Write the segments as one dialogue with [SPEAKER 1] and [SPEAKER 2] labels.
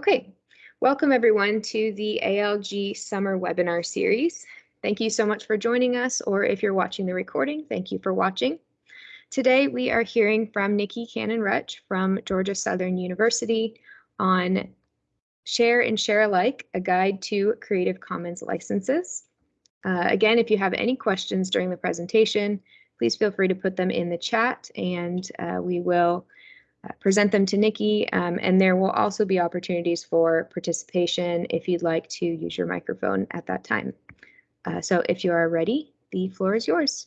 [SPEAKER 1] Okay, welcome everyone to the ALG Summer Webinar Series. Thank you so much for joining us, or if you're watching the recording, thank you for watching. Today we are hearing from Nikki Cannon-Rutch from Georgia Southern University on Share and Share Alike, a guide to Creative Commons licenses. Uh, again, if you have any questions during the presentation, please feel free to put them in the chat and uh, we will present them to Nikki, um, and there will also be opportunities for participation if you'd like to use your microphone at that time. Uh, so if you are ready, the floor is yours.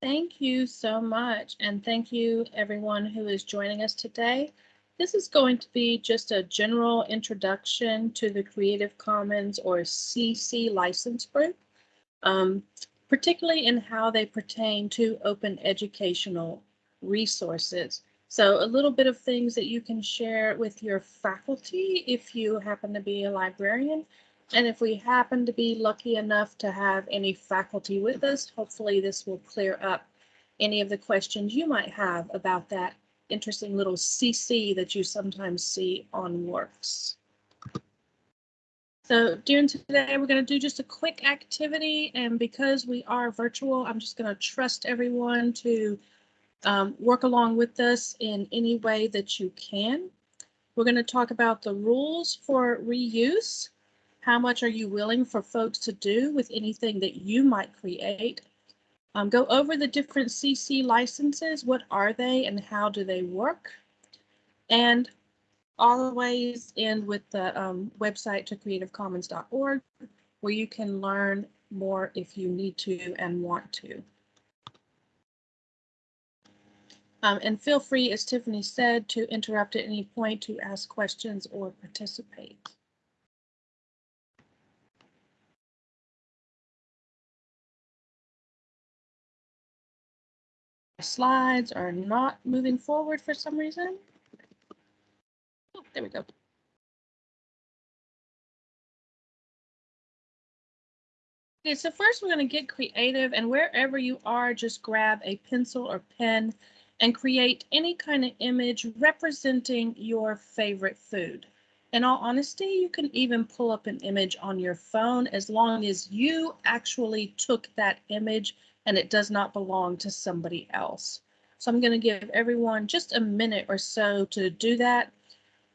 [SPEAKER 2] Thank you so much, and thank you everyone who is joining us today. This is going to be just a general introduction to the Creative Commons or CC license group, um, particularly in how they pertain to open educational resources. So a little bit of things that you can share with your faculty if you happen to be a librarian. And if we happen to be lucky enough to have any faculty with us, hopefully this will clear up any of the questions you might have about that interesting little CC that you sometimes see on works. So during today, we're going to do just a quick activity. And because we are virtual, I'm just going to trust everyone to um, work along with us in any way that you can. We're going to talk about the rules for reuse. How much are you willing for folks to do with anything that you might create? Um, go over the different CC licenses. What are they and how do they work? And always end with the um, website to creativecommons.org where you can learn more if you need to and want to. Um, and feel free, as Tiffany said, to interrupt at any point to ask questions or participate. Slides are not moving forward for some reason. Oh, there we go. Okay, so first we're going to get creative and wherever you are, just grab a pencil or pen and create any kind of image representing your favorite food. In all honesty, you can even pull up an image on your phone as long as you actually took that image and it does not belong to somebody else. So I'm going to give everyone just a minute or so to do that.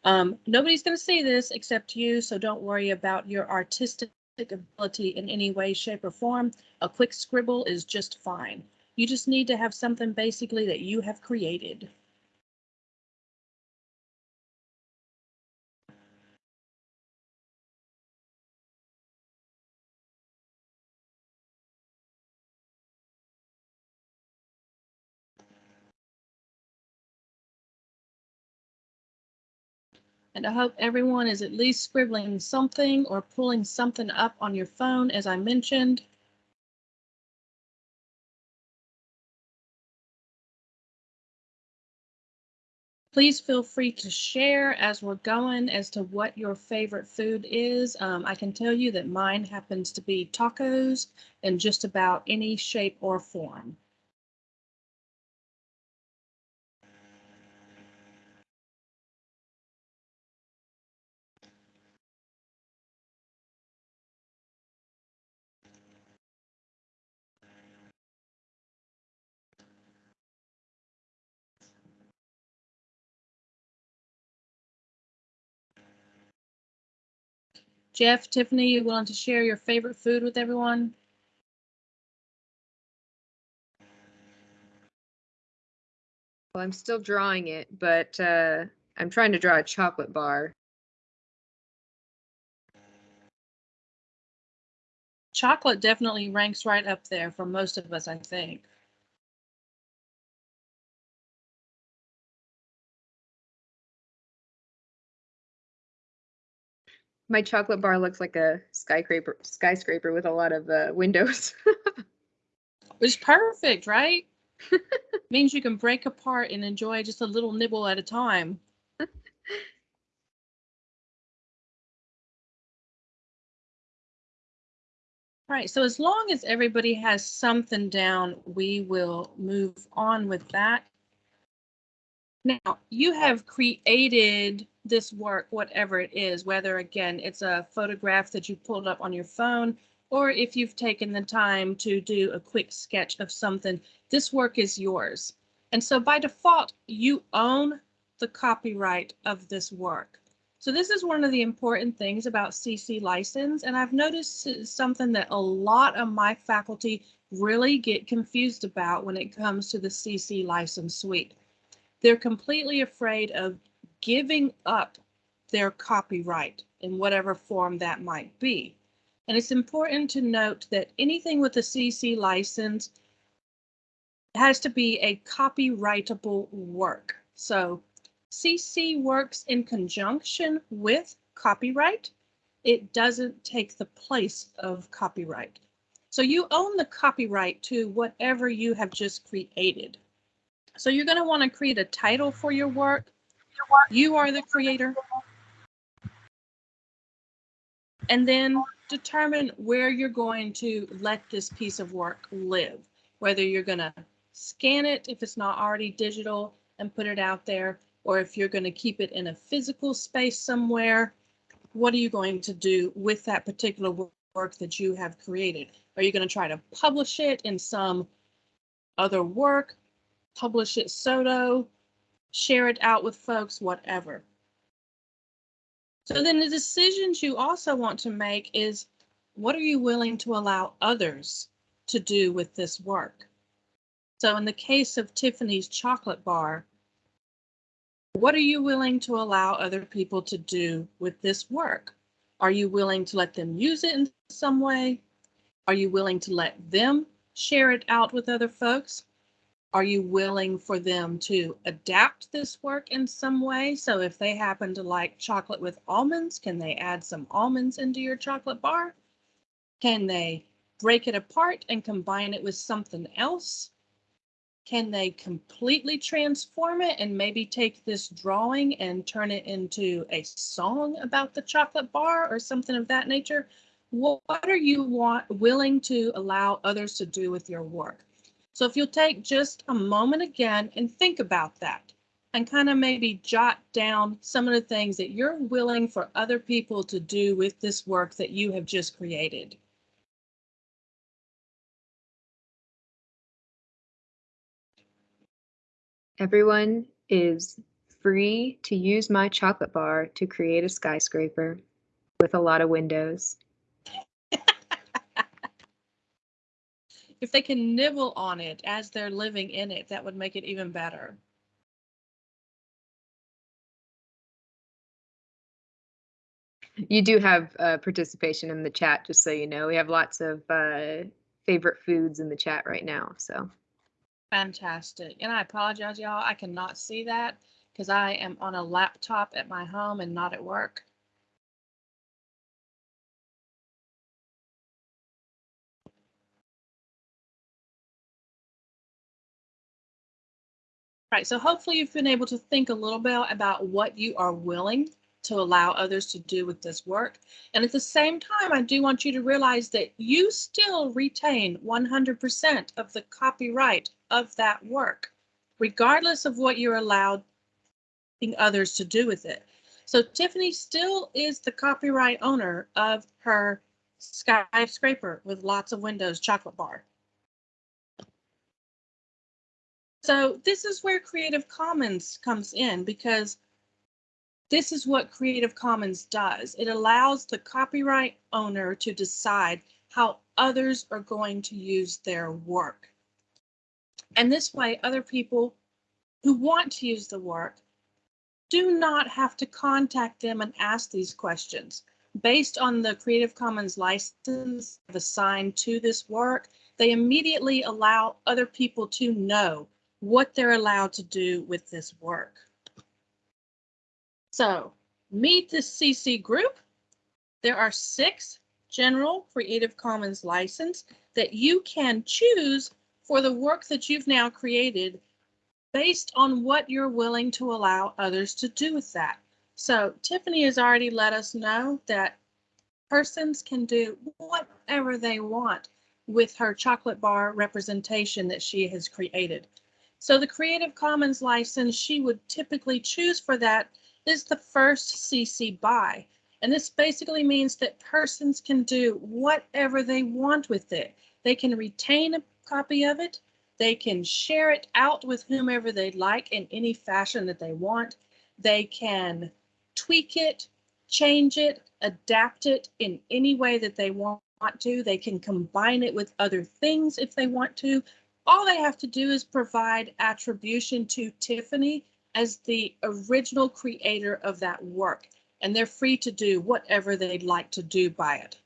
[SPEAKER 2] Um, nobody's going to see this except you, so don't worry about your artistic ability in any way, shape, or form. A quick scribble is just fine. You just need to have something basically that you have created. And I hope everyone is at least scribbling something or pulling something up on your phone, as I mentioned. Please feel free to share as we're going as to what your favorite food is. Um, I can tell you that mine happens to be tacos in just about any shape or form. Jeff, Tiffany, you willing to share your favorite food with everyone?
[SPEAKER 1] Well, I'm still drawing it, but uh, I'm trying to draw a chocolate bar.
[SPEAKER 2] Chocolate definitely ranks right up there for most of us, I think.
[SPEAKER 1] My chocolate bar looks like a skyscraper skyscraper with a lot of uh, windows.
[SPEAKER 2] Which perfect, right? Means you can break apart and enjoy just a little nibble at a time. Right, so as long as everybody has something down, we will move on with that. Now, you have created this work, whatever it is, whether again, it's a photograph that you pulled up on your phone, or if you've taken the time to do a quick sketch of something, this work is yours. And so by default, you own the copyright of this work. So this is one of the important things about CC license, and I've noticed something that a lot of my faculty really get confused about when it comes to the CC license suite. They're completely afraid of giving up their copyright in whatever form that might be. And it's important to note that anything with a CC license has to be a copyrightable work. So CC works in conjunction with copyright. It doesn't take the place of copyright. So you own the copyright to whatever you have just created. So you're going to want to create a title for your work. You are the creator. And then determine where you're going to let this piece of work live, whether you're going to scan it if it's not already digital and put it out there, or if you're going to keep it in a physical space somewhere, what are you going to do with that particular work that you have created? Are you going to try to publish it in some other work? Publish it solo, share it out with folks, whatever. So then the decisions you also want to make is what are you willing to allow others to do with this work? So in the case of Tiffany's chocolate bar, what are you willing to allow other people to do with this work? Are you willing to let them use it in some way? Are you willing to let them share it out with other folks? Are you willing for them to adapt this work in some way? So if they happen to like chocolate with almonds, can they add some almonds into your chocolate bar? Can they break it apart and combine it with something else? Can they completely transform it and maybe take this drawing and turn it into a song about the chocolate bar or something of that nature? What are you want, willing to allow others to do with your work? So if you'll take just a moment again and think about that and kind of maybe jot down some of the things that you're willing for other people to do with this work that you have just created.
[SPEAKER 1] Everyone is free to use my chocolate bar to create a skyscraper with a lot of windows.
[SPEAKER 2] If they can nibble on it as they're living in it, that would make it even better.
[SPEAKER 1] You do have uh, participation in the chat, just so you know. We have lots of uh, favorite foods in the chat right now. So
[SPEAKER 2] fantastic. And I apologize, y'all. I cannot see that because I am on a laptop at my home and not at work. Right, so hopefully you've been able to think a little bit about what you are willing to allow others to do with this work. And at the same time, I do want you to realize that you still retain 100% of the copyright of that work, regardless of what you're allowing others to do with it. So Tiffany still is the copyright owner of her skyscraper with lots of windows chocolate bar. So this is where Creative Commons comes in because this is what Creative Commons does. It allows the copyright owner to decide how others are going to use their work. And this way, other people who want to use the work do not have to contact them and ask these questions. Based on the Creative Commons license assigned to this work, they immediately allow other people to know what they're allowed to do with this work. So meet the CC group. There are six general Creative Commons license that you can choose for the work that you've now created based on what you're willing to allow others to do with that. So Tiffany has already let us know that persons can do whatever they want with her chocolate bar representation that she has created. So the Creative Commons license she would typically choose for that is the first CC BY. And this basically means that persons can do whatever they want with it. They can retain a copy of it. They can share it out with whomever they'd like in any fashion that they want. They can tweak it, change it, adapt it in any way that they want to. They can combine it with other things if they want to. All they have to do is provide attribution to Tiffany as the original creator of that work, and they're free to do whatever they'd like to do by it.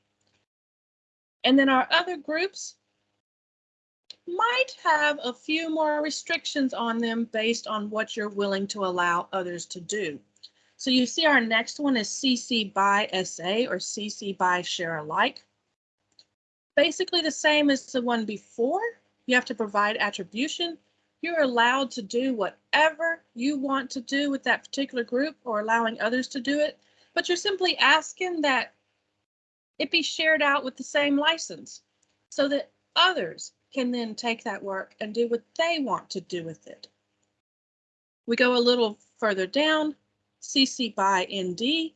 [SPEAKER 2] And then our other groups might have a few more restrictions on them based on what you're willing to allow others to do. So you see our next one is CC BY SA or CC BY share alike. Basically the same as the one before. You have to provide attribution. You're allowed to do whatever you want to do with that particular group or allowing others to do it, but you're simply asking that it be shared out with the same license so that others can then take that work and do what they want to do with it. We go a little further down, CC BY ND.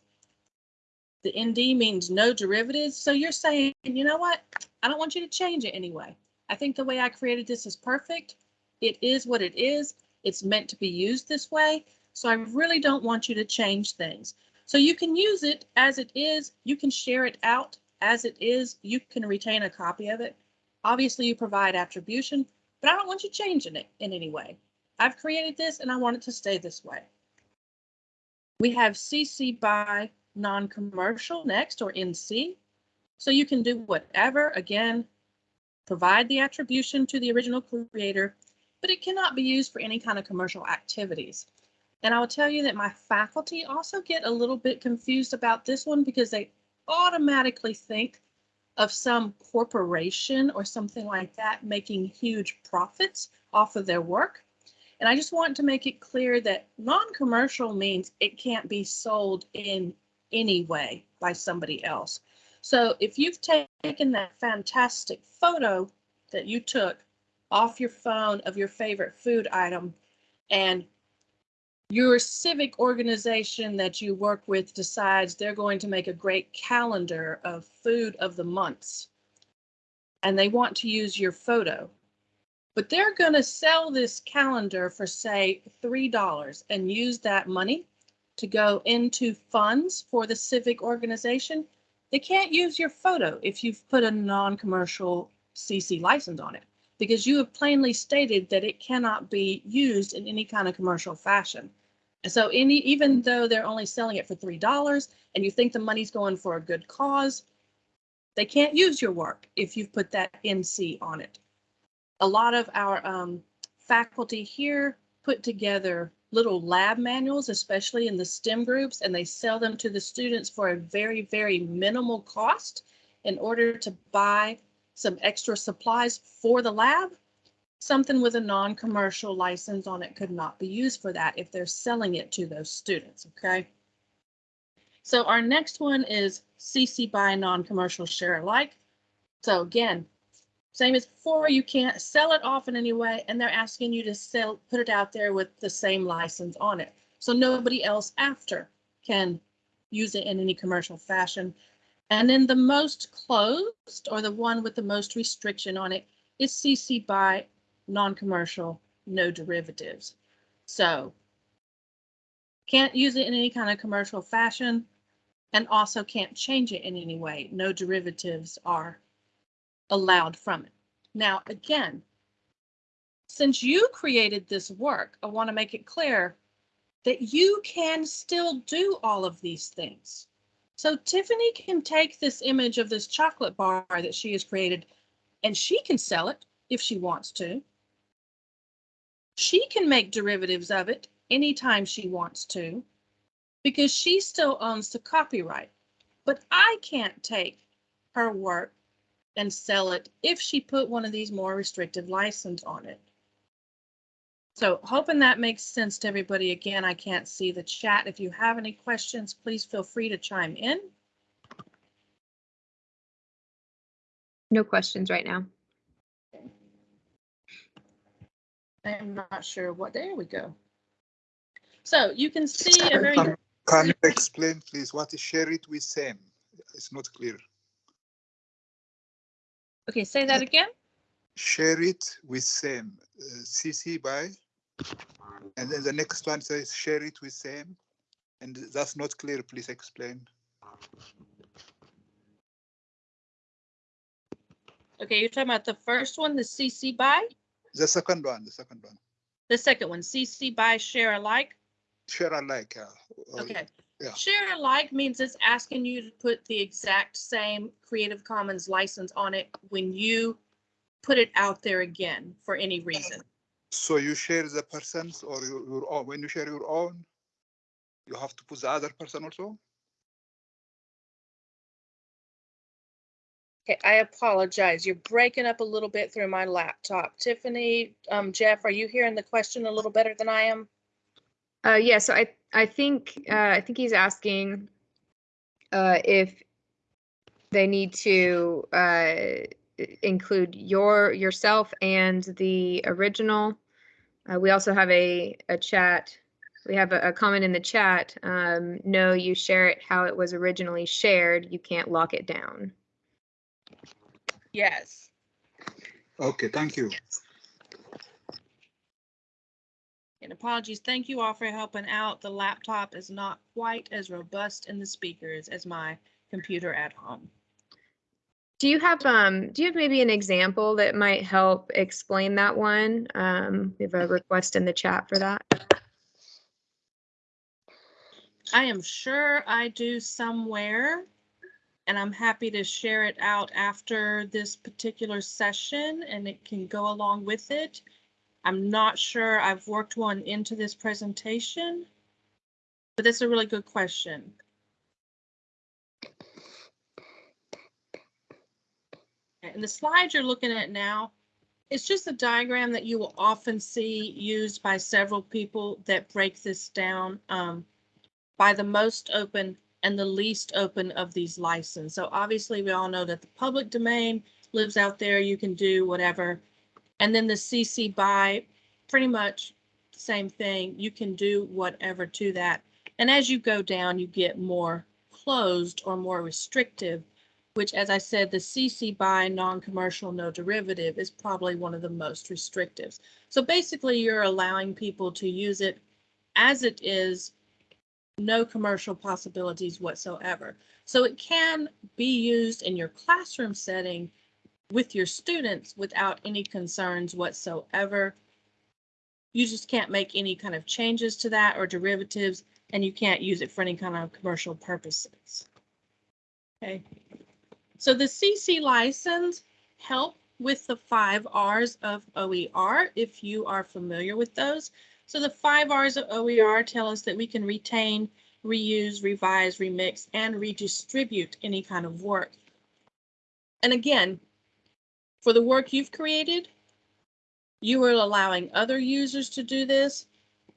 [SPEAKER 2] The ND means no derivatives. So you're saying, you know what? I don't want you to change it anyway. I think the way I created this is perfect. It is what it is. It's meant to be used this way. So I really don't want you to change things. So you can use it as it is. You can share it out as it is. You can retain a copy of it. Obviously, you provide attribution, but I don't want you changing it in any way. I've created this and I want it to stay this way. We have CC BY non-commercial next or NC. So you can do whatever, again, provide the attribution to the original creator, but it cannot be used for any kind of commercial activities. And I will tell you that my faculty also get a little bit confused about this one because they automatically think of some corporation or something like that making huge profits off of their work. And I just want to make it clear that non-commercial means it can't be sold in any way by somebody else. So if you've taken that fantastic photo that you took off your phone of your favorite food item and your civic organization that you work with decides they're going to make a great calendar of food of the months and they want to use your photo but they're going to sell this calendar for say $3 and use that money to go into funds for the civic organization they can't use your photo if you've put a non-commercial cc license on it because you have plainly stated that it cannot be used in any kind of commercial fashion. And so any even though they're only selling it for three dollars and you think the money's going for a good cause, they can't use your work if you've put that NC on it. A lot of our um, faculty here put together little lab manuals, especially in the STEM groups, and they sell them to the students for a very, very minimal cost in order to buy some extra supplies for the lab. Something with a non-commercial license on it could not be used for that if they're selling it to those students, okay? So our next one is CC BY non-commercial share alike. So again, same as before, you can't sell it off in any way, and they're asking you to sell, put it out there with the same license on it. So nobody else after can use it in any commercial fashion. And then the most closed, or the one with the most restriction on it, is CC BY non-commercial, no derivatives. So can't use it in any kind of commercial fashion and also can't change it in any way. No derivatives are allowed from it. Now, again, since you created this work, I want to make it clear that you can still do all of these things. So Tiffany can take this image of this chocolate bar that she has created and she can sell it if she wants to. She can make derivatives of it anytime she wants to because she still owns the copyright. But I can't take her work and sell it if she put one of these more restrictive license on it. So hoping that makes sense to everybody. Again, I can't see the chat. If you have any questions, please feel free to chime in.
[SPEAKER 1] No questions right now.
[SPEAKER 2] I'm not sure what, there we go. So you can see a very,
[SPEAKER 3] Can can you explain, please, what is share it with Sam? It's not clear.
[SPEAKER 2] Okay, say that again.
[SPEAKER 3] Share it with same, uh, CC by, and then the next one says share it with same, and that's not clear. Please explain.
[SPEAKER 2] Okay, you're talking about the first one, the CC by,
[SPEAKER 3] The second one, the second one,
[SPEAKER 2] the second one, CC by share alike.
[SPEAKER 3] share alike. Yeah.
[SPEAKER 2] Okay.
[SPEAKER 3] Yeah.
[SPEAKER 2] Share alike means it's asking you to put the exact same Creative Commons license on it when you put it out there again for any reason.
[SPEAKER 3] So you share the person's or your, your own. When you share your own, you have to put the other person also.
[SPEAKER 2] Okay, I apologize. You're breaking up a little bit through my laptop. Tiffany, um, Jeff, are you hearing the question a little better than I am?
[SPEAKER 1] Uh, yeah, so I, I think, uh, I think he's asking, uh, if they need to, uh, include your, yourself and the original. Uh, we also have a, a chat, we have a, a comment in the chat, um, no, you share it how it was originally shared, you can't lock it down.
[SPEAKER 2] Yes.
[SPEAKER 3] Okay, thank you.
[SPEAKER 2] And apologies, thank you all for helping out. The laptop is not quite as robust in the speakers as my computer at home.
[SPEAKER 1] Do you have, um, do you have maybe an example that might help explain that one? Um, we have a request in the chat for that.
[SPEAKER 2] I am sure I do somewhere, and I'm happy to share it out after this particular session, and it can go along with it. I'm not sure I've worked one into this presentation, but that's a really good question. And the slide you're looking at now, it's just a diagram that you will often see used by several people that break this down. Um, by the most open and the least open of these licenses. So obviously, we all know that the public domain lives out there. You can do whatever. And then the CC by, pretty much same thing. You can do whatever to that. And as you go down, you get more closed or more restrictive, which, as I said, the CC by non-commercial, no derivative is probably one of the most restrictive. So basically, you're allowing people to use it as it is no commercial possibilities whatsoever. So it can be used in your classroom setting with your students without any concerns whatsoever. You just can't make any kind of changes to that or derivatives, and you can't use it for any kind of commercial purposes. Okay. So the CC license help with the five R's of OER, if you are familiar with those. So the five R's of OER tell us that we can retain, reuse, revise, remix, and redistribute any kind of work. And again, for the work you've created, you are allowing other users to do this.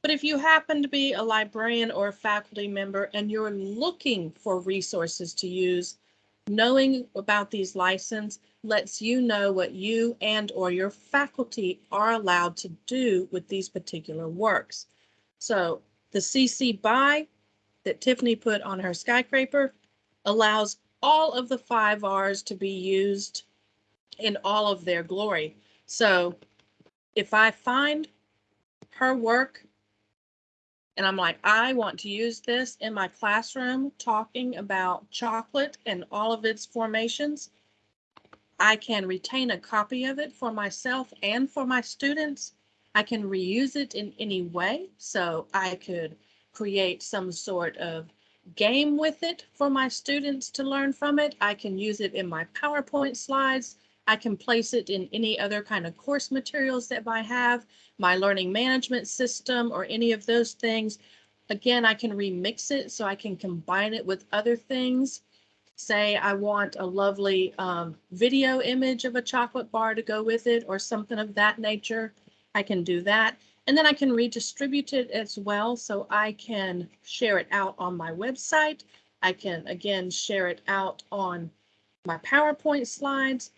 [SPEAKER 2] But if you happen to be a librarian or a faculty member and you're looking for resources to use, knowing about these license lets you know what you and or your faculty are allowed to do with these particular works. So the CC BY that Tiffany put on her skyscraper allows all of the five R's to be used in all of their glory. So if I find her work and I'm like, I want to use this in my classroom talking about chocolate and all of its formations, I can retain a copy of it for myself and for my students. I can reuse it in any way. So I could create some sort of game with it for my students to learn from it. I can use it in my PowerPoint slides. I can place it in any other kind of course materials that I have, my learning management system or any of those things. Again, I can remix it so I can combine it with other things. Say I want a lovely um, video image of a chocolate bar to go with it or something of that nature. I can do that. And then I can redistribute it as well. So I can share it out on my website. I can, again, share it out on my PowerPoint slides.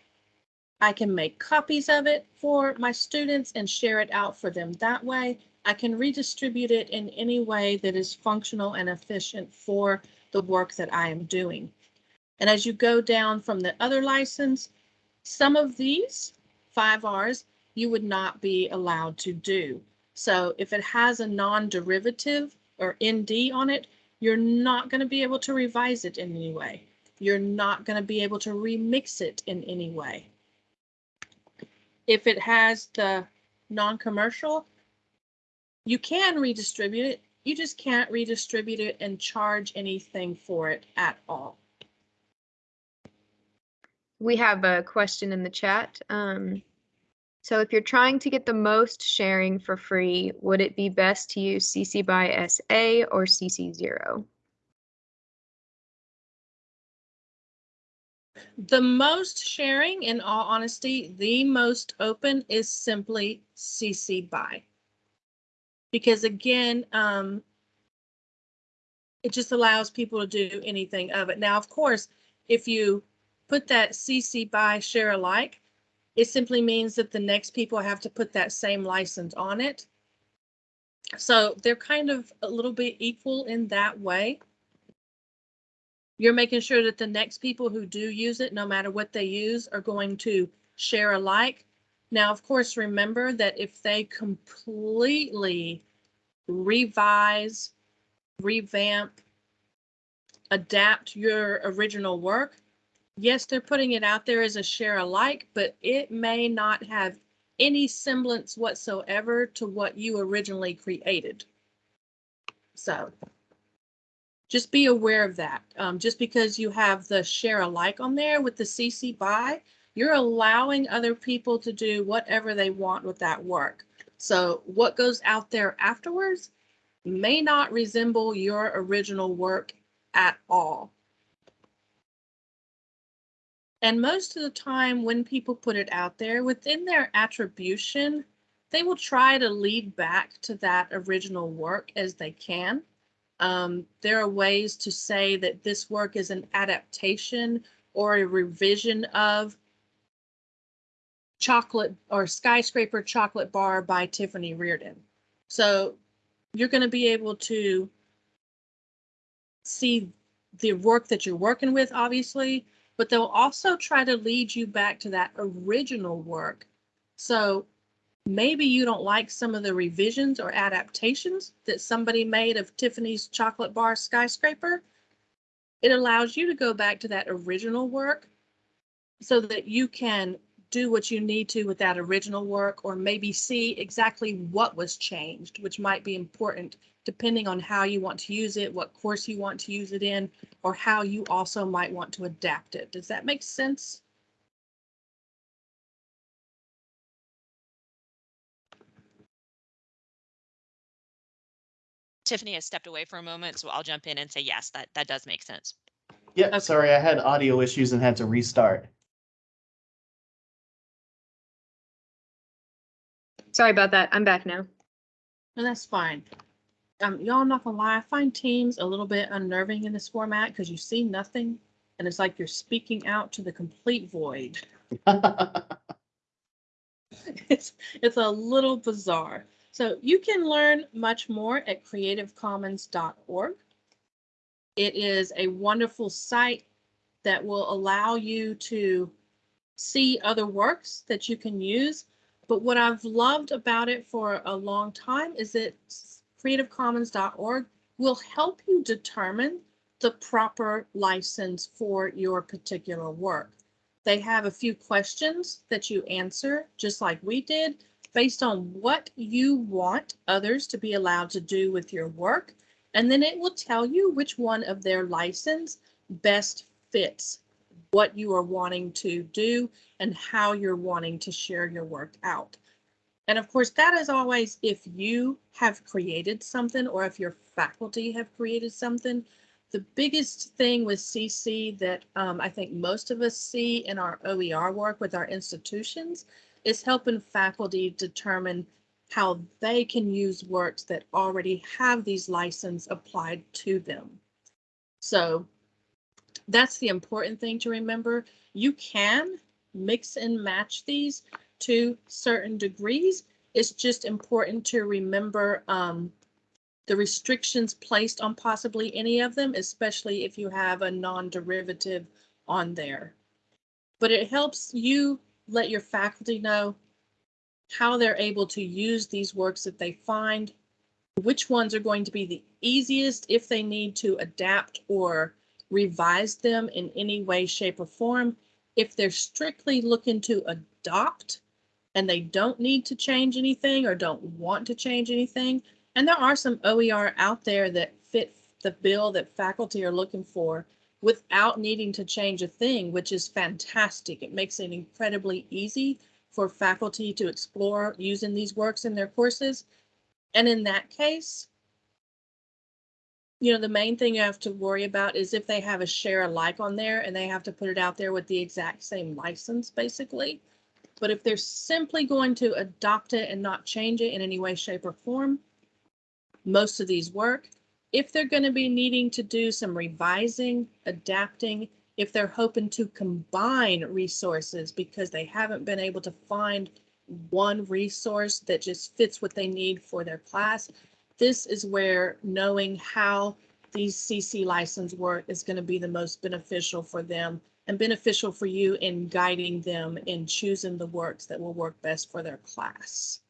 [SPEAKER 2] I can make copies of it for my students and share it out for them that way. I can redistribute it in any way that is functional and efficient for the work that I am doing. And as you go down from the other license, some of these five Rs you would not be allowed to do. So if it has a non-derivative or ND on it, you're not going to be able to revise it in any way. You're not going to be able to remix it in any way. If it has the non-commercial, you can redistribute it. You just can't redistribute it and charge anything for it at all.
[SPEAKER 1] We have a question in the chat. Um, so if you're trying to get the most sharing for free, would it be best to use CC by SA or CC0?
[SPEAKER 2] The most sharing, in all honesty, the most open is simply CC by. Because again, um, it just allows people to do anything of it. Now, of course, if you put that CC by share alike, it simply means that the next people have to put that same license on it. So they're kind of a little bit equal in that way. You're making sure that the next people who do use it, no matter what they use, are going to share alike. Now, of course, remember that if they completely revise, revamp, adapt your original work, yes, they're putting it out there as a share alike, but it may not have any semblance whatsoever to what you originally created. So just be aware of that. Um, just because you have the share alike on there with the CC by, you're allowing other people to do whatever they want with that work. So what goes out there afterwards may not resemble your original work at all. And most of the time when people put it out there within their attribution, they will try to lead back to that original work as they can. Um, there are ways to say that this work is an adaptation or a revision of chocolate or skyscraper chocolate bar by Tiffany Reardon. So you're going to be able to see the work that you're working with, obviously, but they'll also try to lead you back to that original work. So maybe you don't like some of the revisions or adaptations that somebody made of Tiffany's chocolate bar skyscraper. It allows you to go back to that original work so that you can do what you need to with that original work or maybe see exactly what was changed, which might be important depending on how you want to use it, what course you want to use it in, or how you also might want to adapt it. Does that make sense?
[SPEAKER 4] Tiffany has stepped away for a moment, so I'll jump in and say, yes, that, that does make sense.
[SPEAKER 5] Yeah,
[SPEAKER 2] Okay.
[SPEAKER 5] sorry, I had audio issues and had to restart.
[SPEAKER 1] Sorry about that. I'm back now.
[SPEAKER 2] And that's fine. Um, y'all, I'm not gonna lie, I find Teams a little bit unnerving in this format because you see nothing and it's like you're speaking out to the complete void. It's, it's a little bizarre. So you can learn much more at creativecommons.org. It is a wonderful site that will allow you to see other works that you can use. But what I've loved about it for a long time is that creativecommons.org will help you determine the proper license for your particular work. They have a few questions that you answer, just like we did, based on what you want others to be allowed to do with your work. And then it will tell you which one of their license best fits what you are wanting to do and how you're wanting to share your work out. And of course, that is always if you have created something or if your faculty have created something. The biggest thing with CC that um, I think most of us see in our OER work with our institutions is helping faculty determine how they can use works that already have these license applied to them. So that's the important thing to remember. You can mix and match these to certain degrees. It's just important to remember um, the restrictions placed on possibly any of them, especially if you have a non-derivative on there. But it helps you let your faculty know how they're able to use these works that they find, which ones are going to be the easiest if they need to adapt or revise them in any way, shape, or form. If they're strictly looking to adopt and they don't need to change anything or don't want to change anything, and there are some OER out there that fit the bill that faculty are looking for without needing to change a thing, which is fantastic. It makes it incredibly easy for faculty to explore using these works in their courses. And in that case, you know, the main thing you have to worry about is if they have a share alike on there and they have to put it out there with the exact same license, basically. But if they're simply going to adopt it and not change it in any way, shape, or form, most of these work. If they're going to be needing to do some revising, adapting, if they're hoping to combine resources because they haven't been able to find one resource that just fits what they need for their class, this is where knowing how these CC license work is going to be the most beneficial for them and beneficial for you in guiding them in choosing the works that will work best for their class.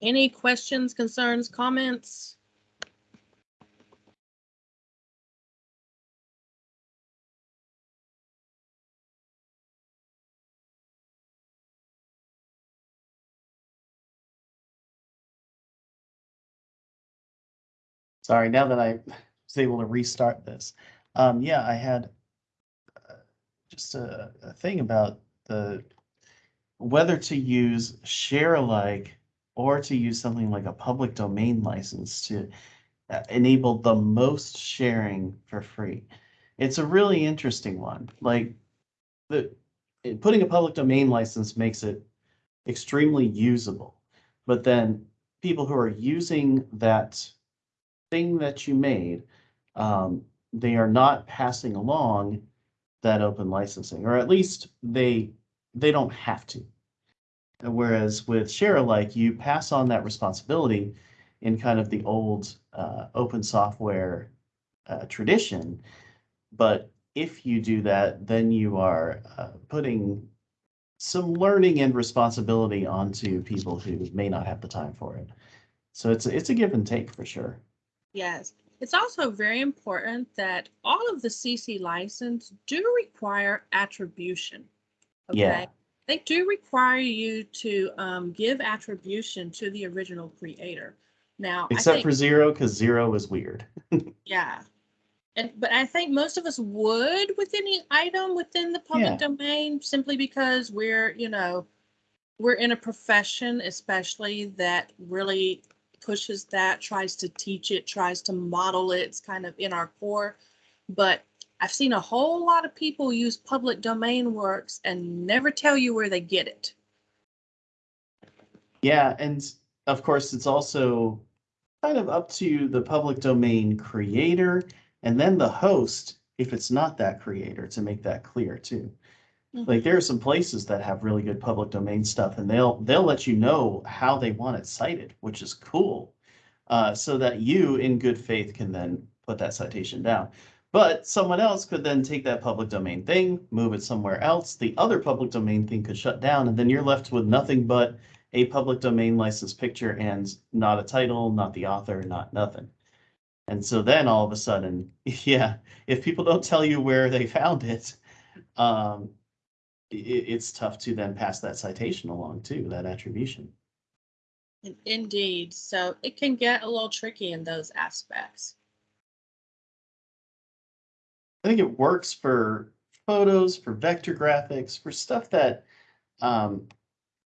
[SPEAKER 2] Any questions, concerns, comments?
[SPEAKER 5] Sorry, now that I was able to restart this. Um, yeah, I had uh, just a, a thing about the whether to use share alike or to use something like a public domain license to uh, enable the most sharing for free. It's a really interesting one. Like the putting a public domain license makes it extremely usable. But then people who are using that thing that you made, um, they are not passing along that open licensing, or at least they they don't have to. Whereas with share alike, you pass on that responsibility in kind of the old uh, open software uh, tradition. But if you do that, then you are uh, putting some learning and responsibility onto people who may not have the time for it. So it's it's a give and take for sure.
[SPEAKER 2] Yes. It's also very important that all of the CC license do require attribution.
[SPEAKER 5] Yeah.
[SPEAKER 2] Okay. They do require you to um, give attribution to the original creator. Now, I
[SPEAKER 5] Except
[SPEAKER 2] think,
[SPEAKER 5] for zero, because zero is weird.
[SPEAKER 2] yeah. And, but I think most of us would with any item within the public
[SPEAKER 5] Yeah.
[SPEAKER 2] domain simply because we're, you know, we're in a profession, especially that really pushes that, tries to teach it, tries to model it. It's kind of in our core. But I've seen a whole lot of people use public domain works and never tell you where they get it.
[SPEAKER 5] Yeah, and of course, it's also kind of up to the public domain creator and then the host, if it's not that creator, to make that clear too. Like there are some places that have really good public domain stuff and they'll they'll let you know how they want it cited, which is cool. Uh, so that you in good faith can then put that citation down. But someone else could then take that public domain thing, move it somewhere else. The other public domain thing could shut down and then you're left with nothing but a public domain license picture and not a title, not the author, not nothing. And so then all of a sudden, yeah, if people don't tell you where they found it, um, i- it's tough to then pass that citation along too, that attribution.
[SPEAKER 2] Indeed. So it can get a little tricky in those aspects.
[SPEAKER 5] I think it works for photos, for vector graphics, for stuff that um,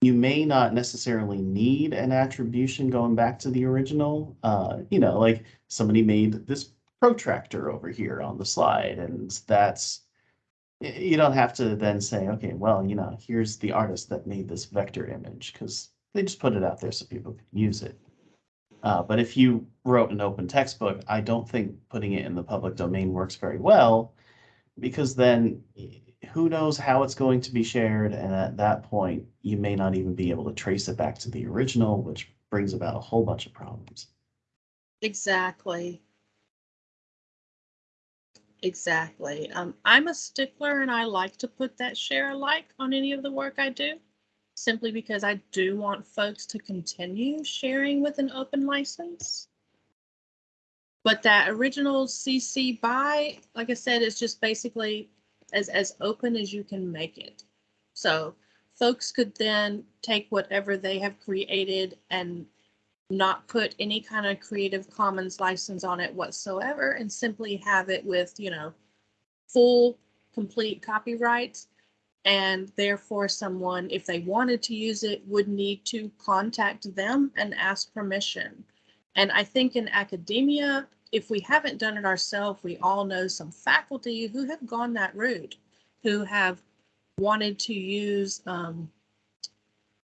[SPEAKER 5] you may not necessarily need an attribution going back to the original. Uh, you know, like somebody made this protractor over here on the slide, and that's you don't have to then say, okay, well, you know, here's the artist that made this vector image because they just put it out there so people can use it. Uh, but if you wrote an open textbook, I don't think putting it in the public domain works very well. Because then eh, who knows how it's going to be shared, and at that point, you may not even be able to trace it back to the original, which brings about a whole bunch of problems.
[SPEAKER 2] Exactly. Exactly. Um, I'm a stickler and I like to put that share alike on any of the work I do. Simply because I do want folks to continue sharing with an open license. But that original CC by, like I said, is just basically as, as open as you can make it. So folks could then take whatever they have created and not put any kind of Creative Commons license on it whatsoever and simply have it with, you know, full, complete copyrights. And therefore, someone, if they wanted to use it, would need to contact them and ask permission. And I think in academia, if we haven't done it ourselves, we all know some faculty who have gone that route, who have wanted to use um,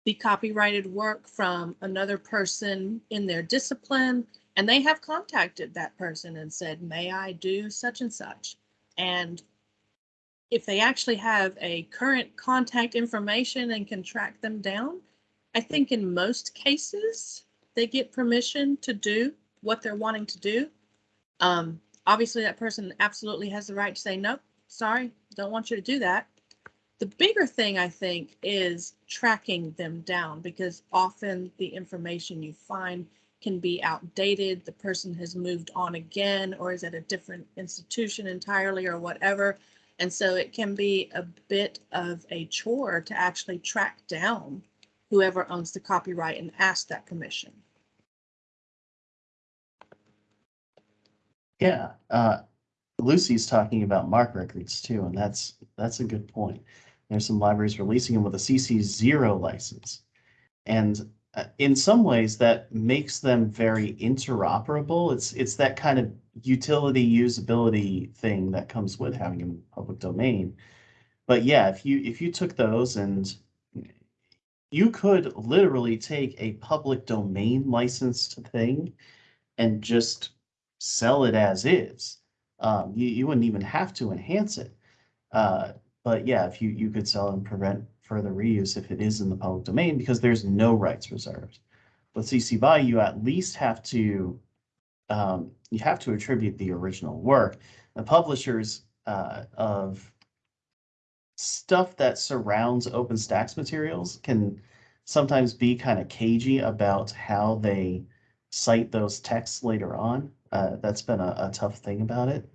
[SPEAKER 2] the copyrighted work from another person in their discipline, and they have contacted that person and said, may I do such and such? And if they actually have a current contact information and can track them down, I think in most cases, they get permission to do what they're wanting to do. Um, obviously, that person absolutely has the right to say, nope, sorry, don't want you to do that. The bigger thing, I think, is tracking them down because often the information you find can be outdated. The person has moved on again or is at a different institution entirely or whatever. And so it can be a bit of a chore to actually track down whoever owns the copyright and ask that permission.
[SPEAKER 5] Yeah, uh, Lucy's talking about MARC records too, and that's, that's a good point. There's some libraries releasing them with a CC zero license. And in some ways that makes them very interoperable. It's, it's that kind of utility usability thing that comes with having a public domain. But yeah, if you, if you took those and you could literally take a public domain licensed thing and just sell it as is. Um, you, you wouldn't even have to enhance it. Uh, but yeah, if you, you could sell and prevent further reuse if it is in the public domain because there's no rights reserved. With CC BY, you at least have to um, you have to attribute the original work. The publishers uh, of stuff that surrounds OpenStax materials can sometimes be kind of cagey about how they cite those texts later on. Uh, that's been a, a tough thing about it.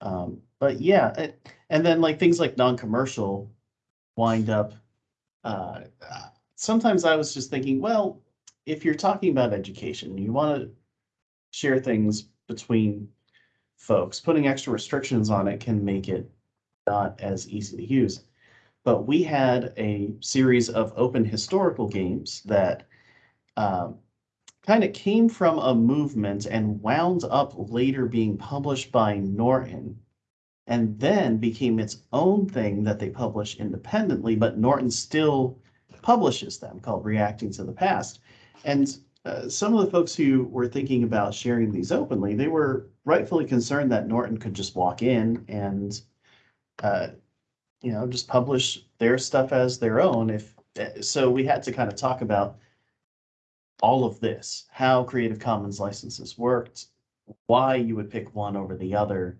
[SPEAKER 5] Um, but yeah, it, and then like things like non-commercial wind up. Uh, sometimes I was just thinking, well, if you're talking about education, you want to share things between folks. Putting extra restrictions on it can make it not as easy to use. But we had a series of open historical games that um, kind of came from a movement and wound up later being published by Norton and then became its own thing that they publish independently, but Norton still publishes them called Reacting to the Past. And uh, some of the folks who were thinking about sharing these openly, they were rightfully concerned that Norton could just walk in and, uh, you know, just publish their stuff as their own. If uh, so, we had to kind of talk about all of this, how Creative Commons licenses worked, why you would pick one over the other,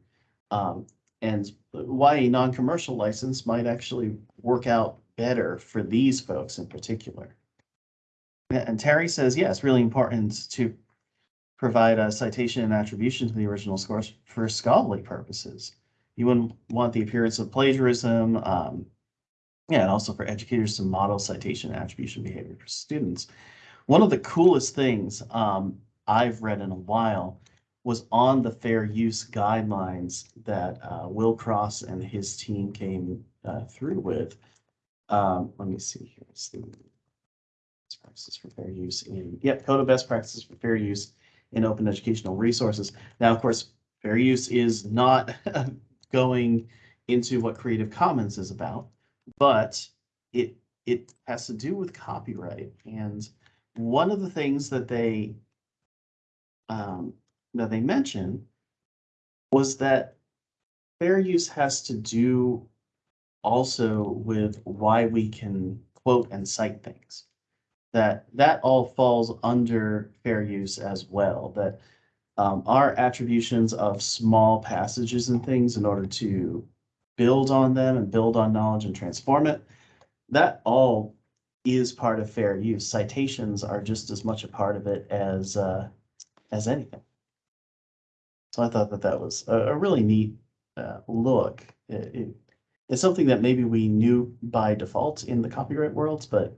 [SPEAKER 5] um, and why a non-commercial license might actually work out better for these folks in particular. And Terry says, yeah, it's really important to provide a citation and attribution to the original source for scholarly purposes. You wouldn't want the appearance of plagiarism, um, yeah, and also for educators to model citation and attribution behavior for students. One of the coolest things um, I've read in a while was on the fair use guidelines that uh, Will Cross and his team came uh, through with. Um, let me see here. It's the best practices for fair use in, yep, code of best practices for fair use in open educational resources. Now, of course, fair use is not going into what Creative Commons is about, but it it has to do with copyright. And one of the things that they um, that they mentioned was that fair use has to do also with why we can quote and cite things. That that all falls under fair use as well, that um, our attributions of small passages and things in order to build on them and build on knowledge and transform it, that all is part of fair use. Citations are just as much a part of it as uh, as anything. So I thought that that was a, a really neat uh, look. It, it- it's something that maybe we knew by default in the copyright worlds, but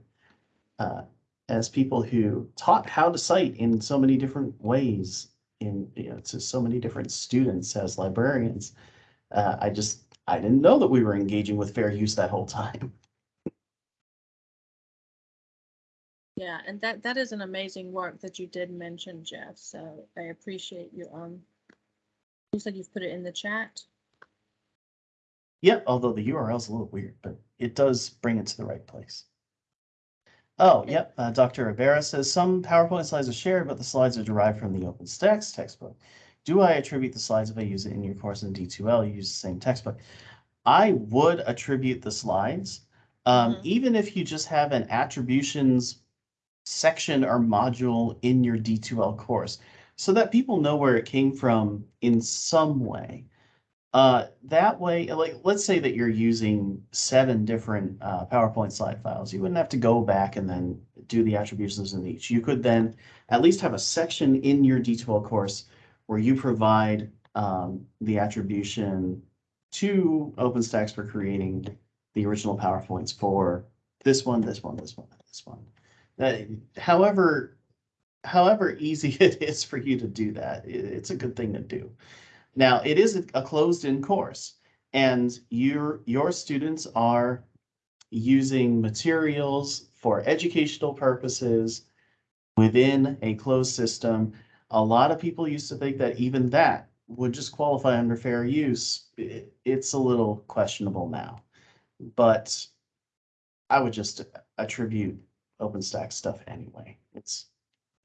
[SPEAKER 5] uh, as people who taught how to cite in so many different ways, in you know, to so many different students as librarians, uh, I just I didn't know that we were engaging with fair use that whole time.
[SPEAKER 2] Yeah, and that, that is an amazing work that you did mention, Jeff, so I appreciate you, um, looks like you've put it in the chat.
[SPEAKER 5] Yep, although the URL is a little weird, but it does bring it to the right place. Oh, yep, uh, Dr. Rivera says some PowerPoint slides are shared, but the slides are derived from the OpenStax textbook. Do I attribute the slides if I use it in your course in D2L, you use the same textbook? I would attribute the slides, um,
[SPEAKER 2] Mhm.
[SPEAKER 5] even if you just have an attributions section or module in your D2L course, so that people know where it came from in some way. Uh, that way, like, let's say that you're using seven different uh, PowerPoint slide files. You wouldn't have to go back and then do the attributions in each. You could then at least have a section in your D2L course where you provide um, the attribution to OpenStax for creating the original PowerPoints for this one, this one, this one, this one. Uh, however, however easy it is for you to do that, it's a good thing to do. Now, it is a closed-in course, and your, your students are using materials for educational purposes within a closed system. A lot of people used to think that even that would just qualify under fair use. It's a little questionable now. But I would just attribute OpenStax stuff anyway. It's,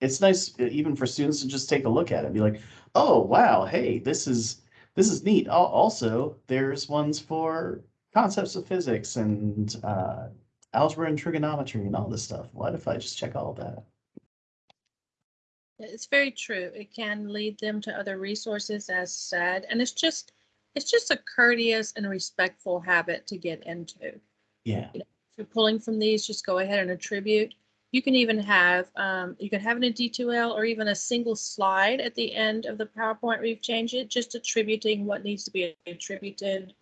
[SPEAKER 5] it's nice uh, even for students to just take a look at it and be like, oh, wow, hey, this is, this is neat. Also, there's ones for concepts of physics and uh, algebra and trigonometry and all this stuff. What if I just check all that?
[SPEAKER 2] It's very true. It can lead them to other resources as said, and it's just, it's just a courteous and respectful habit to get into.
[SPEAKER 5] Yeah,
[SPEAKER 2] if you're pulling from these, just go ahead and attribute. You can even have, um, you can have it in D2L or even a single slide at the end of the PowerPoint where you've changed it, just attributing what needs to be attributed.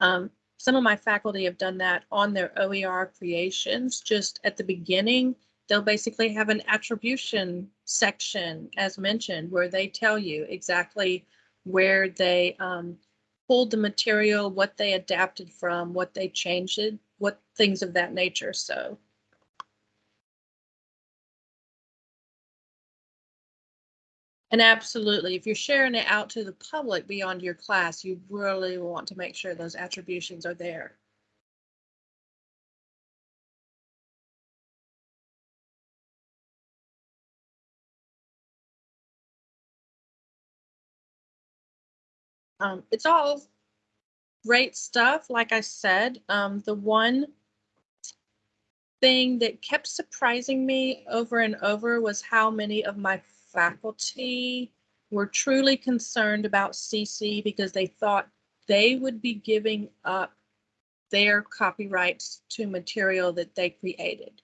[SPEAKER 2] Um, some of my faculty have done that on their OER creations, just at the beginning. They'll basically have an attribution section, as mentioned, where they tell you exactly where they um, pulled the material, what they adapted from, what they changed it, what things of that nature. So And absolutely, if you're sharing it out to the public beyond your class, you really want to make sure those attributions are there. Um, it's all great stuff. Like I said, um, the one thing that kept surprising me over and over was how many of my faculty were truly concerned about CC because they thought they would be giving up their copyrights to material that they created.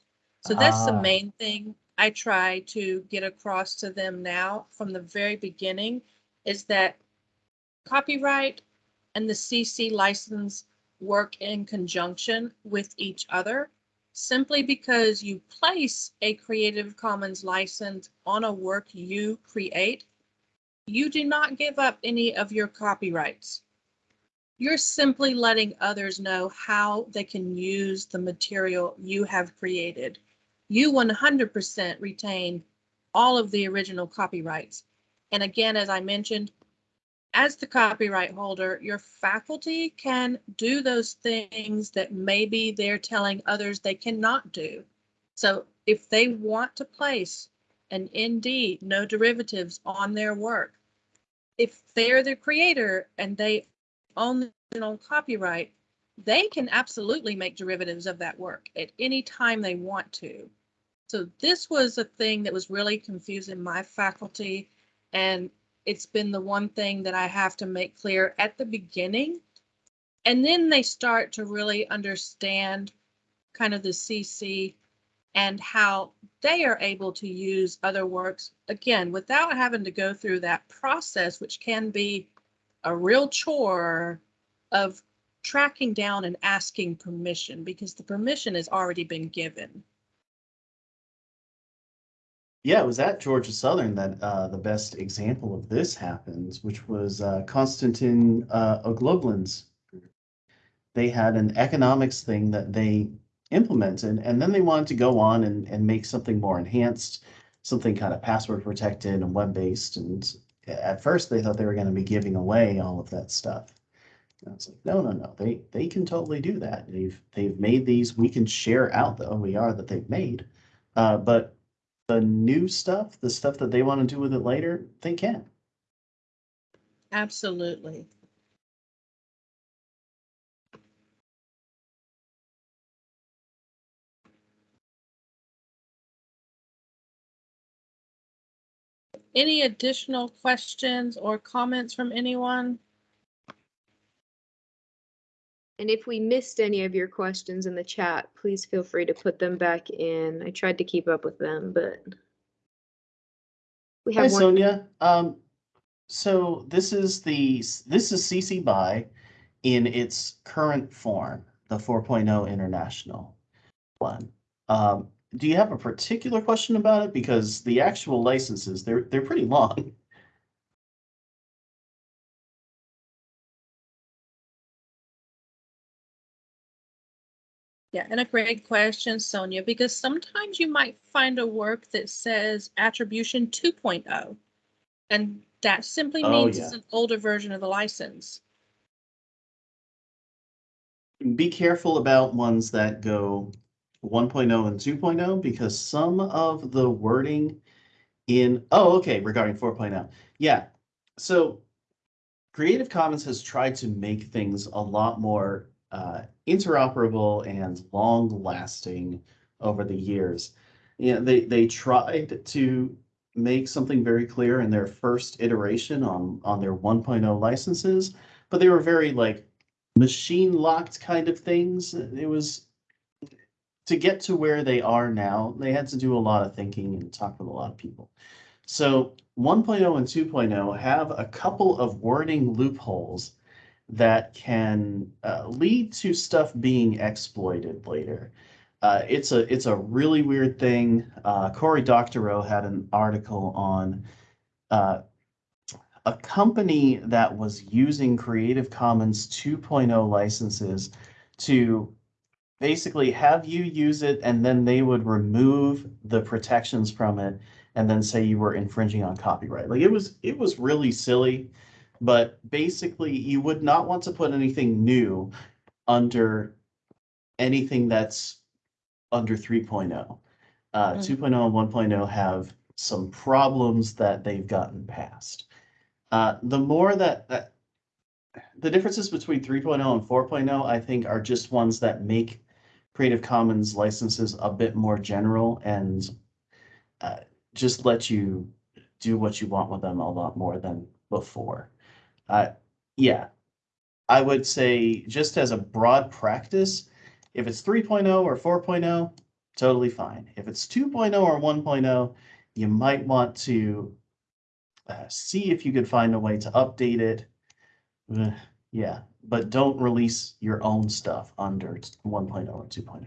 [SPEAKER 2] So that's the
[SPEAKER 5] Ah.
[SPEAKER 2] main thing I try to get across to them now from the very beginning is that copyright and the CC license work in conjunction with each other. Simply because you place a Creative Commons license on a work you create, you do not give up any of your copyrights. You're simply letting others know how they can use the material you have created. You 100% retain all of the original copyrights. And again, as I mentioned, as the copyright holder, your faculty can do those things that maybe they're telling others they cannot do. So if they want to place an ND, no derivatives on their work. If they're the creator and they own the original copyright, they can absolutely make derivatives of that work at any time they want to. So this was a thing that was really confusing my faculty and it's been the one thing that I have to make clear at the beginning. And then they start to really understand kind of the CC and how they are able to use other works again without having to go through that process, which can be a real chore of tracking down and asking permission because the permission has already been given.
[SPEAKER 5] Yeah, it was at Georgia Southern that uh, the best example of this happens, which was uh, Konstantin uh, Ogloblin's. They had an economics thing that they implemented, and then they wanted to go on and, and make something more enhanced, something kind of password protected and web based. And at first, they thought they were going to be giving away all of that stuff. I was like, no, no, no, they they can totally do that. They've they've made these. We can share out the OER that they've made, uh, but the new stuff, the stuff that they want to do with it later, they can.
[SPEAKER 2] Absolutely. Any additional questions or comments from anyone?
[SPEAKER 1] And if we missed any of your questions in the chat, please feel free to put them back in. I tried to keep up with them, but we
[SPEAKER 5] Hi,
[SPEAKER 1] have one.
[SPEAKER 5] Sonia. Um, so this is the, this is CC BY in its current form, the 4.0 international one. Um, do you have a particular question about it? Because the actual licenses, they're, they're pretty long.
[SPEAKER 2] Yeah, and a great question, Sonia, because sometimes you might find a work that says attribution 2.0. And that simply
[SPEAKER 5] Oh,
[SPEAKER 2] means
[SPEAKER 5] yeah.
[SPEAKER 2] it's an older version of the license.
[SPEAKER 5] Be careful about ones that go 1.0 and 2.0 because some of the wording in, oh, okay, regarding 4.0. Yeah, so Creative Commons has tried to make things a lot more uh, interoperable and long lasting over the years. Yeah, they, they tried to make something very clear in their first iteration on, on their 1.0 licenses, but they were very like machine locked kind of things. It was to get to where they are now, they had to do a lot of thinking and talk with a lot of people. So 1.0 and 2.0 have a couple of wording loopholes that can uh, lead to stuff being exploited later. Uh, it's a it's a really weird thing. Uh, Cory Doctorow had an article on uh, a company that was using Creative Commons 2.0 licenses to basically have you use it and then they would remove the protections from it and then say you were infringing on copyright. Like it was it was really silly, but basically you would not want to put anything new under anything that's under 3.0. Uh,
[SPEAKER 2] Mm.
[SPEAKER 5] 2.0 and 1.0 have some problems that they've gotten past. Uh, the more that, that the differences between 3.0 and 4.0, I think, are just ones that make Creative Commons licenses a bit more general and uh, just let you do what you want with them a lot more than before. Uh, yeah, I would say just as a broad practice, if it's 3.0 or 4.0, totally fine. If it's 2.0 or 1.0, you might want to uh, see if you could find a way to update it. Uh, yeah, but don't release your own stuff under 1.0 or 2.0.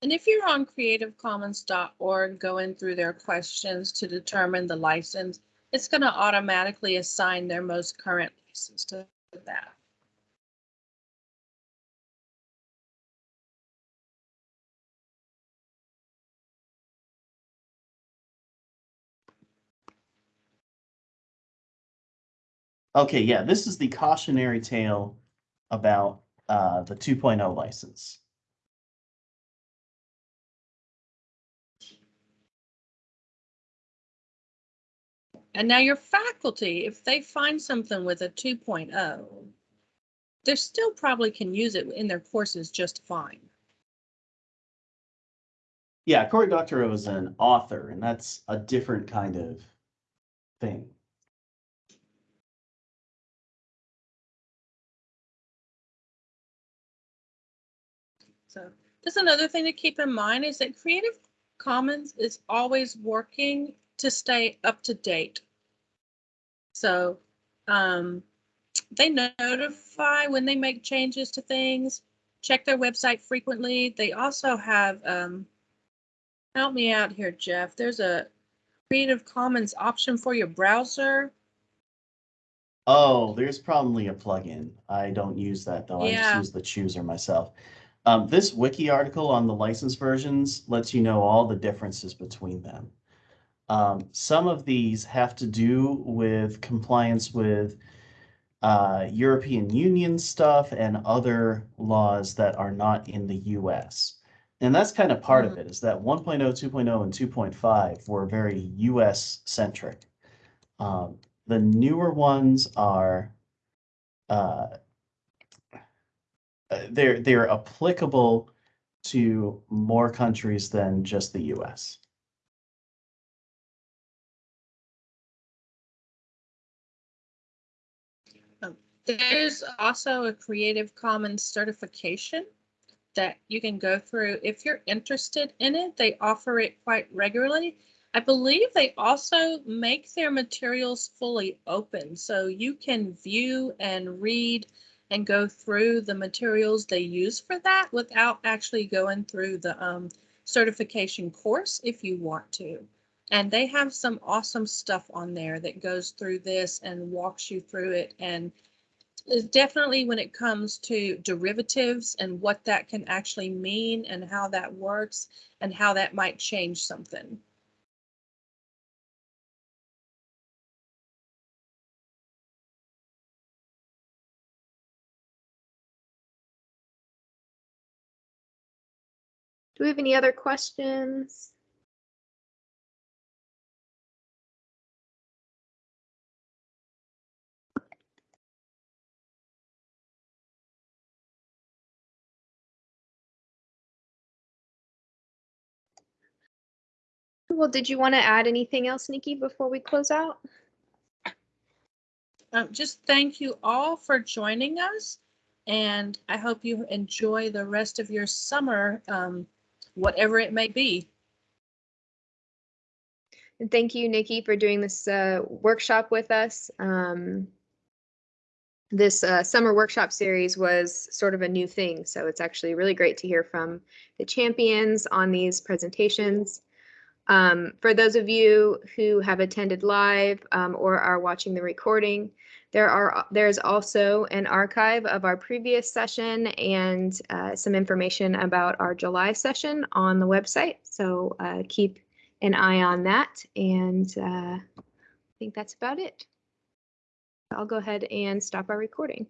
[SPEAKER 2] And if you're on creativecommons.org going through their questions to determine the license, it's going to automatically assign their most current license to that.
[SPEAKER 5] Okay, yeah, this is the cautionary tale about uh, the 2.0 license.
[SPEAKER 2] And now your faculty, if they find something with a 2.0, they still probably can use it in their courses just fine.
[SPEAKER 5] Yeah, Cory Doctorow is an author, and that's a different kind of thing.
[SPEAKER 2] So just another thing to keep in mind is that Creative Commons is always working to stay up to date. So um, they notify when they make changes to things, check their website frequently. They also have, um, help me out here, Jeff. There's a Creative Commons option for your browser.
[SPEAKER 5] Oh, there's probably a plugin. I don't use that though. I just use the chooser myself. Um, this wiki article on the license versions lets you know all the differences between them. Um, some of these have to do with compliance with uh, European Union stuff and other laws that are not in the US. And that's kind of part of it is that 1.0, 2.0, and 2.5 were very US centric. Um, the newer ones are uh, uh, they're they're applicable to more countries than just the US.
[SPEAKER 2] There's also a Creative Commons certification that you can go through if you're interested in it. They offer it quite regularly. I believe they also make their materials fully open, so you can view and read and go through the materials they use for that without actually going through the um, certification course if you want to. And they have some awesome stuff on there that goes through this and walks you through it and is definitely when it comes to derivatives and what that can actually mean and how that works and how that might change something.
[SPEAKER 1] Do we have any other questions? Well, did you want to add anything else, Nikki, before we close out?
[SPEAKER 2] Um, just thank you all for joining us. And I hope you enjoy the rest of your summer, um, whatever it may be.
[SPEAKER 1] And thank you, Nikki, for doing this uh, workshop with us. Um, this uh, summer workshop series was sort of a new thing, so it's actually really great to hear from the champions on these presentations. Um, for those of you who have attended live um, or are watching the recording, there are there's also an archive of our previous session and uh, some information about our July session on the website. So uh, keep an eye on that. And uh, I think that's about it. I'll go ahead and stop our recording.